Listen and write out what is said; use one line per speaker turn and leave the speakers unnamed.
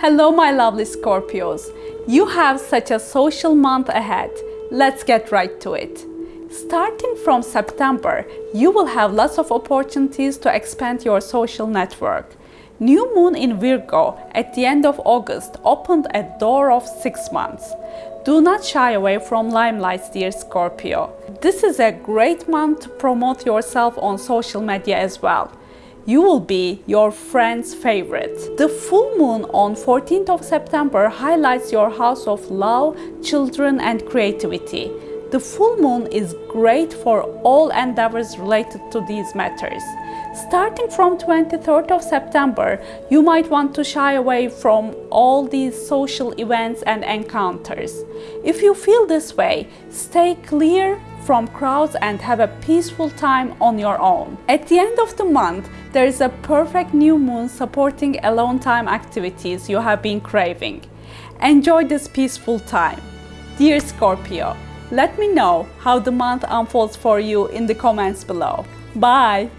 Hello my lovely Scorpios. You have such a social month ahead. Let's get right to it. Starting from September, you will have lots of opportunities to expand your social network. New moon in Virgo at the end of August opened a door of 6 months. Do not shy away from limelight, dear Scorpio. This is a great month to promote yourself on social media as well you will be your friend's favorite. The full moon on 14th of September highlights your house of love, children and creativity. The full moon is great for all endeavors related to these matters. Starting from 23rd of September, you might want to shy away from all these social events and encounters. If you feel this way, stay clear from crowds and have a peaceful time on your own. At the end of the month, there is a perfect new moon supporting alone time activities you have been craving. Enjoy this peaceful time. Dear Scorpio, let me know how the month unfolds for you in the comments below. Bye!